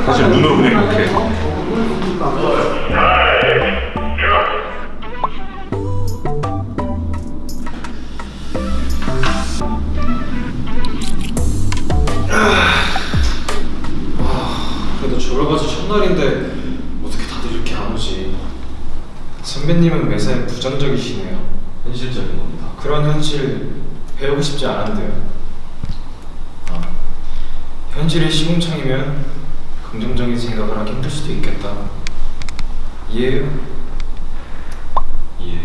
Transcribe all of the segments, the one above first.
사실 눈으로 그냥 이렇게 그래도 졸업하지 첫날인데 어떻게 다들 이렇게 안 오지? 선배님은 매사에 부정적이시네요. 현실적인 겁니다. 그런 현실 배우고 싶지 않은데요. 아, 현실이 시궁창이면 긍정적인 생각을 하기 힘들 수도 있겠다. 이해해요? 이해.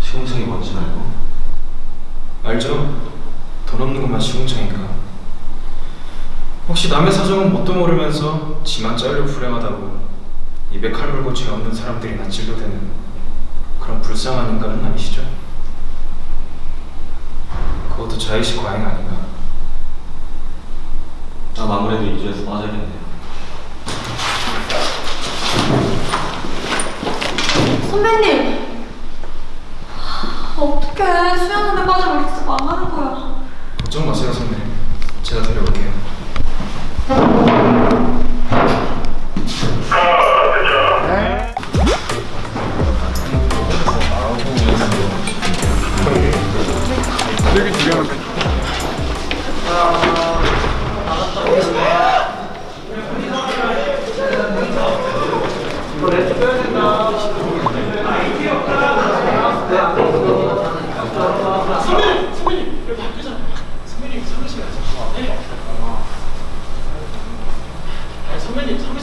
시공창이 뭔지 알고? 알죠? 돈 없는 것만 시궁창인가? 혹시 남의 사정은 뭣도 모르면서 지만 잘려 불행하다고 입에 칼 물고 죄 없는 사람들이나 진료되는 그런 불쌍한 인간은 아니시죠? 그것도 자의식 과잉 아닌가? 난 아무래도 이주에서 빠져야겠네요. 선배님! 어떡해. 수영원에 빠지면 진짜 망하는 거야. 걱정 마세요 선배님 제가 데려올게요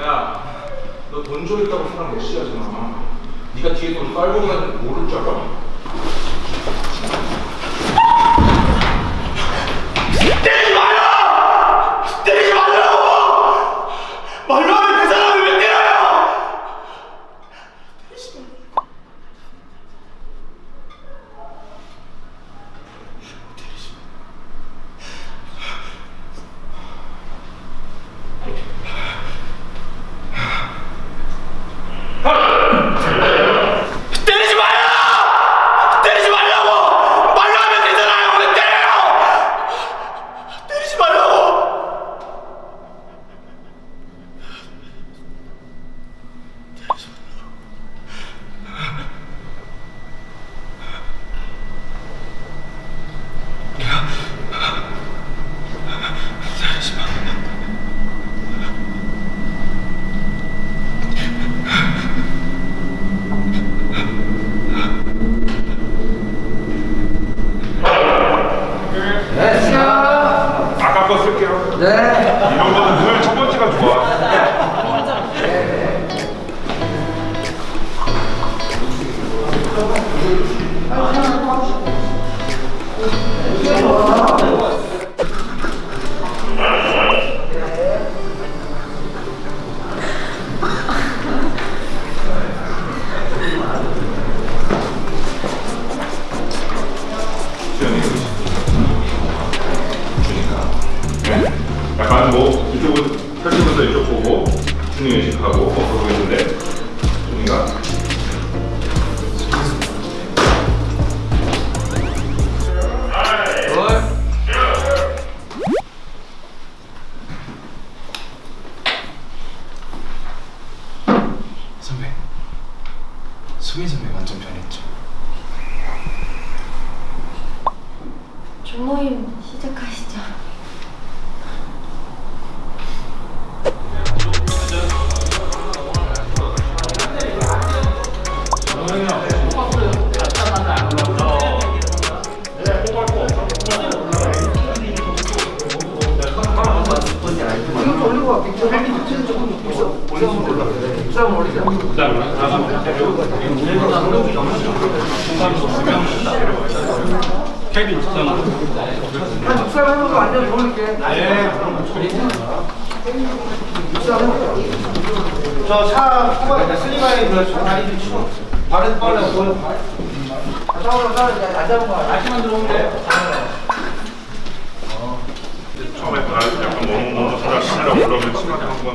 야, 너 돈 좀 있다고 사람 무시하지 마. 네가 뒤에 돈 깔고 가는 모를 줄 알아? 때리지 마요! 때리지 말라고! 말로 하면 그 사람을 왜 때려요? 때리지 마요! 때리지 말라고! 말로 하면 되잖아요! 왜 때려요! 때리지 말라고! 아까 거 쓸게요. 네. 이런 거는 늘 첫 번째가 좋아. 수현이 주니까. 네. 약간 뭐 이쪽은 펼치면서 이쪽 보고 준이 선배 완전 변했죠? 조모임 시작하시 죠. 저차 후반에 슬리바에 그 다리 좀 치고 발은 빨래 보여. 차오로 차안 잡은 거 아침만 들어오면 돼. 처음에 나 약간 살아 신이라고 그러면 치마에 한번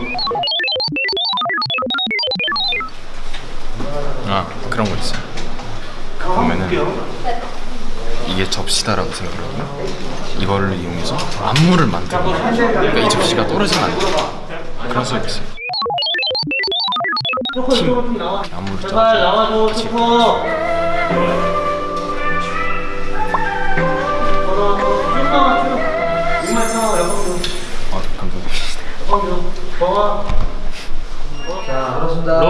그런 거 있어요. 보면은 이게 접시다라고 생각하고 이걸 이용해서 안무를 만들고 그러니까 이 접시가 떨어지면 안 돼. 그런 서비스. 팀 안무를 짜서 같이 아, 감사합니다. 자 알았습니다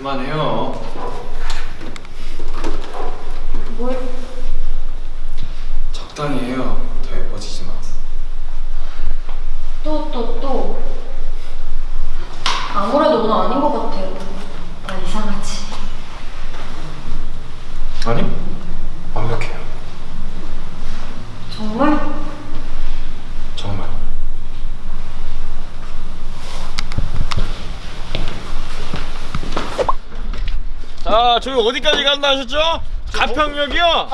그만해요. 뭘? 적당히 해요. 더 예뻐지지 마. 또, 또, 또. 아무래도 오늘 아닌 것 같아요. 나 이상하지. 아니, 완벽해요. 정말? 정말. 자, 저기 어디까지 간다 하셨죠? 가평역이요?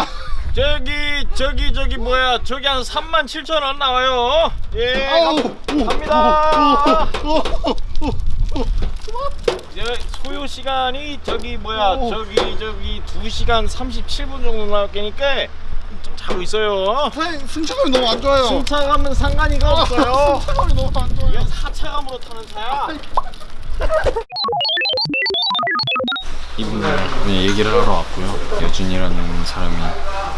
저기, 저기, 저기, 뭐야, 저기 한 3만 7천 원 나와요. 예, 가- 갑니다. 저 소요 시간이 저기, 뭐야, 저기, 저기 2시간 37분 정도 나왔겠니까 좀 자고 있어요. 선생님 승차감이 너무 안 좋아요. 승차감은 상관이가 없어요. 승차감이 너무 안 좋아요. 이건 하차감으로 타는 차야. 이분은 그냥 얘기를 하러 왔고요. 여준이라는 사람이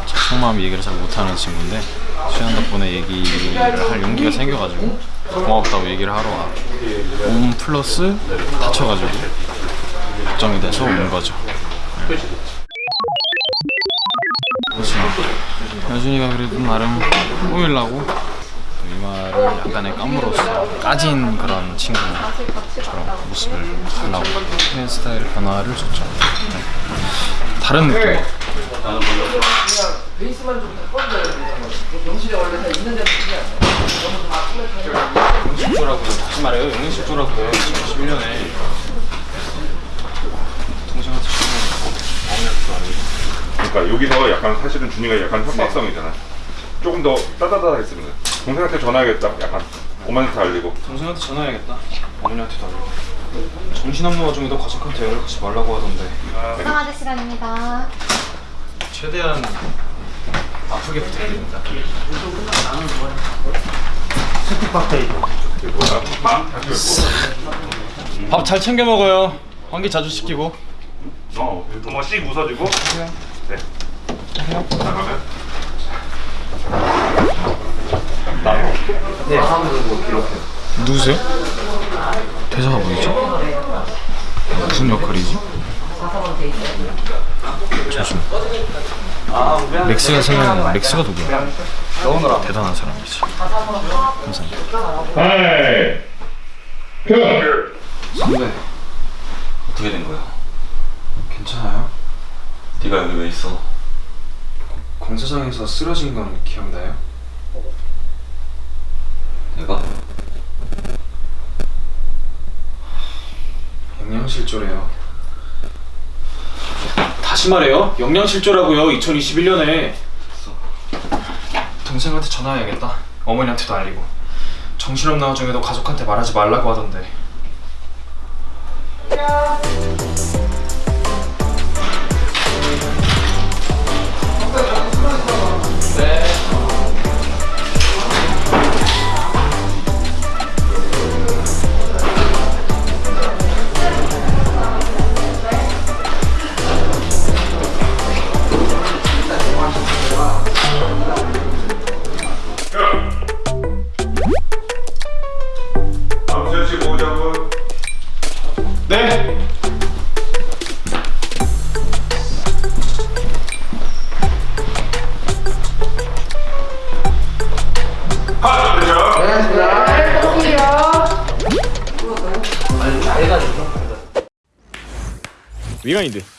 제 속마음 얘기를 잘 못하는 친구인데 수현 덕분에 얘기를 할 용기가 생겨가지고 고맙다고 얘기를 하러 와. 온 플러스 다쳐가지고 걱정이 돼서 온 거죠. 그렇죠. 여준이가 그래도 나름 꾸밀라고 이 말을 약간의 깜으로써 까진 그런 친구처럼 모습을 하려고 헤어 스타일 변화를 줬죠. 네. 다른 느낌. 베이스만 좀 바꿔줘야 돼 병실에 원래 다 있는 대로 쓰지 않나 너무 다 풀렸잖아 영식조라고 다시 말해요. 영식조라고 2011년에 동생한테 전화했고 어머니한테도 알고 그러니까 여기서 약간 사실은 준이가 약간 협박성이잖아. 조금 더 따다다 했으면 돼. 동생한테 전화하겠다. 약간 엄마한테 알리고. 동생한테 전화해야겠다. 어머니한테도 알고 정신없는 와중에도 가족한테 연락 하지 말라고 하던데 이상아재 시간입니다. 최대한 아프게 부탁드립니다. 밥잘 챙겨 먹어요. 환기 자주 시키고. 어, 한번 씩 웃어주고. 네. 나가면. 누구세요? 대사가 뭐였죠? 무슨 역할이지? 잠시만 맥스가 생각나 맥스가 누구야? 대단한 사람이지 감사합니다 hi. 표. 선배 어떻게 된 거야? 괜찮아요? 네가 여기 왜 있어? 공사장에서 쓰러진 건 기억나요? 내가? 영양실조래요. 다시 말해요. 영양실조라고요 2021년에. 동생한테 전화해야겠다. 어머니한테도 알리고. 정신없는 와중에도 가족한테 말하지 말라고 하던데. 다음 위간인데.